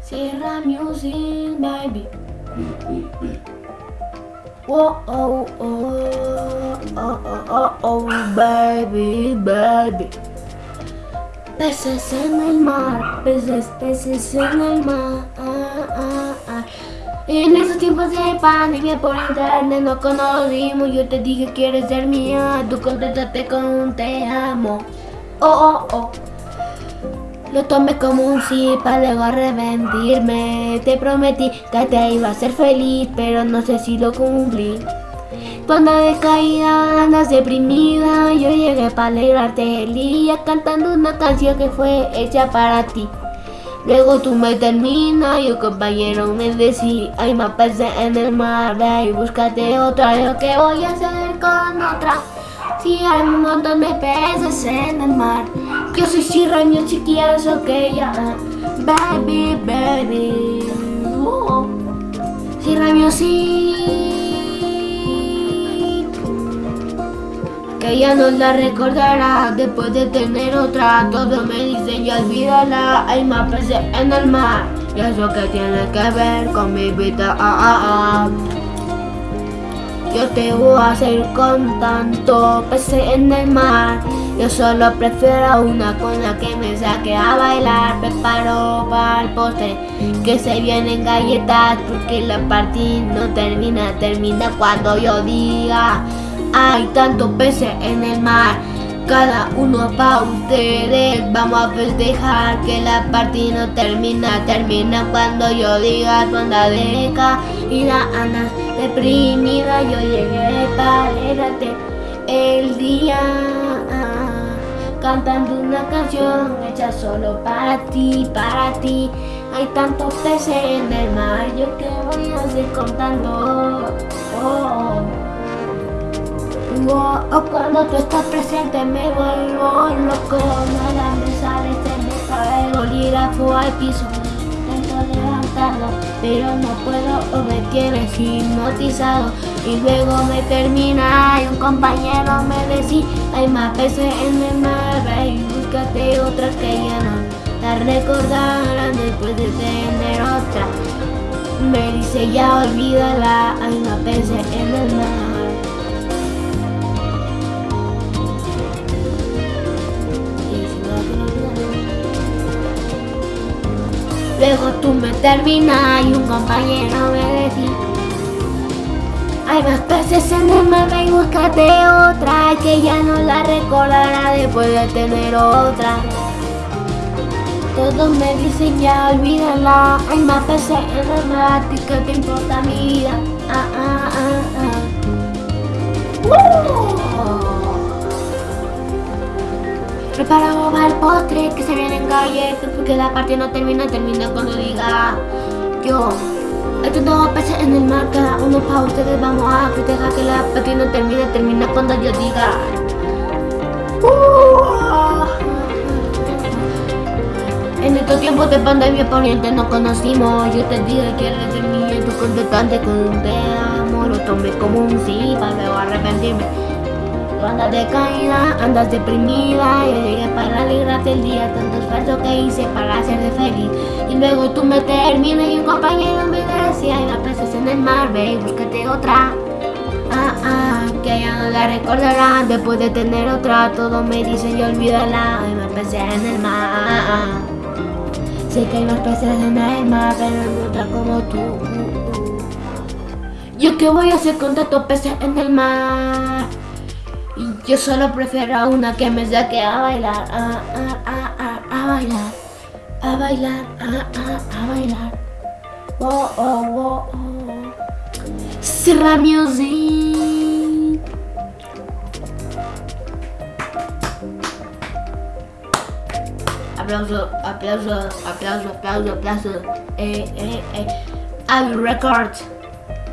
Sierra Music, baby. Whoa, oh, oh, oh, oh, oh, oh, baby, baby. Peces en el mar, peces, peces en el mar. En esos tiempos de pandemia por internet no conocimos Yo te dije quieres ser mía, tú contestaste con un te amo Oh, oh, oh Lo tomé como un sí para luego arrepentirme. Te prometí que te iba a ser feliz, pero no sé si lo cumplí. Cuando de caída andas deprimida, yo llegué para alegrarte el día cantando una canción que fue hecha para ti. Luego tú me terminas y un compañero me decía Hay más peces en el mar, ve y búscate otra Yo que voy a hacer con otra Si hay un montón de peces en el mar Yo soy Sirraño chiquilla, eso que ya Baby, baby uh, Sirraño sí que ella no la recordará después de tener otra. Todo me dice ya olvídala, hay más peces en el mar. Y eso que tiene que ver con mi vida. Ah, ah, ah. Yo te voy a hacer con tanto peces en el mar. Yo solo prefiero una con la que me saque a bailar. Preparo para el postre que se vienen galletas. Porque la partida no termina, termina cuando yo diga. Hay tantos peces en el mar, cada uno para ustedes. Vamos a festejar que la partida no termina, termina cuando yo diga tu deca y la Ana deprimida. Yo llegué para el día, cantando una canción hecha solo para ti, para ti. Hay tantos peces en el mar, yo que voy a seguir contando. Oh. O cuando tú estás presente me vuelvo loco Nada me sale, se me cae el al piso Pero no puedo o me tienes hipnotizado. Y luego me termina y un compañero me decía Hay más peces en el mar, y búscate otra que ya no La recordarán después de tener otra Me dice ya olvídala, hay más peces en el mar Luego tú me terminas y un compañero me decía Hay más peces en el mar, y búscate otra Que ya no la recordará después de tener otra Todos me dicen ya olvídala Hay más peces en el mar, ¿qué te importa mi vida? Ah, ah, ah, ah. Preparado para el postre que se viene en galletas porque la parte no termina, termina cuando diga yo. Estos dos peces en el mar, cada uno para ustedes vamos a festejar que la parte no termina, termina cuando yo diga. Uh. En estos tiempos de pandemia poniente nos conocimos Yo te dije que de mí, tu contestante con un te amo Lo tomé como un sí para luego arrepentirme andas decaída, andas deprimida Yo llegué para alegrarte el día Tanto esfuerzo que hice para hacerte feliz. Y luego tú me terminas y un compañero me decía Hay más peces en el mar, ve y búscate otra Ah, ah, que ya no la recordarán Después de tener otra Todo me dicen y olvídala Hay más peces en el mar Sé que hay más peces en el mar Pero no otra como tú. ¿Yo qué voy a hacer con tantos peces en el mar? Yo solo prefiero una que me saque a bailar, a, a, a, a, bailar, a bailar, a, a, a bailar. Oh, oh, oh, oh. Music. Aplauso, aplauso, aplauso, aplauso, aplauso. Eh, eh, eh. Al record.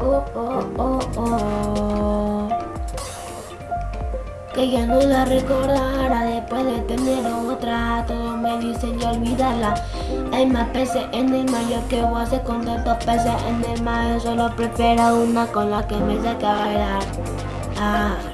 Oh, oh, oh, oh que ya no la recordará después de tener otra. Todos me dicen ya olvidarla. Hay más peces en el mar, yo que voy a hacer con tantos peces en el mar. Yo solo prefiero una con la que me saque a bailar. Ah.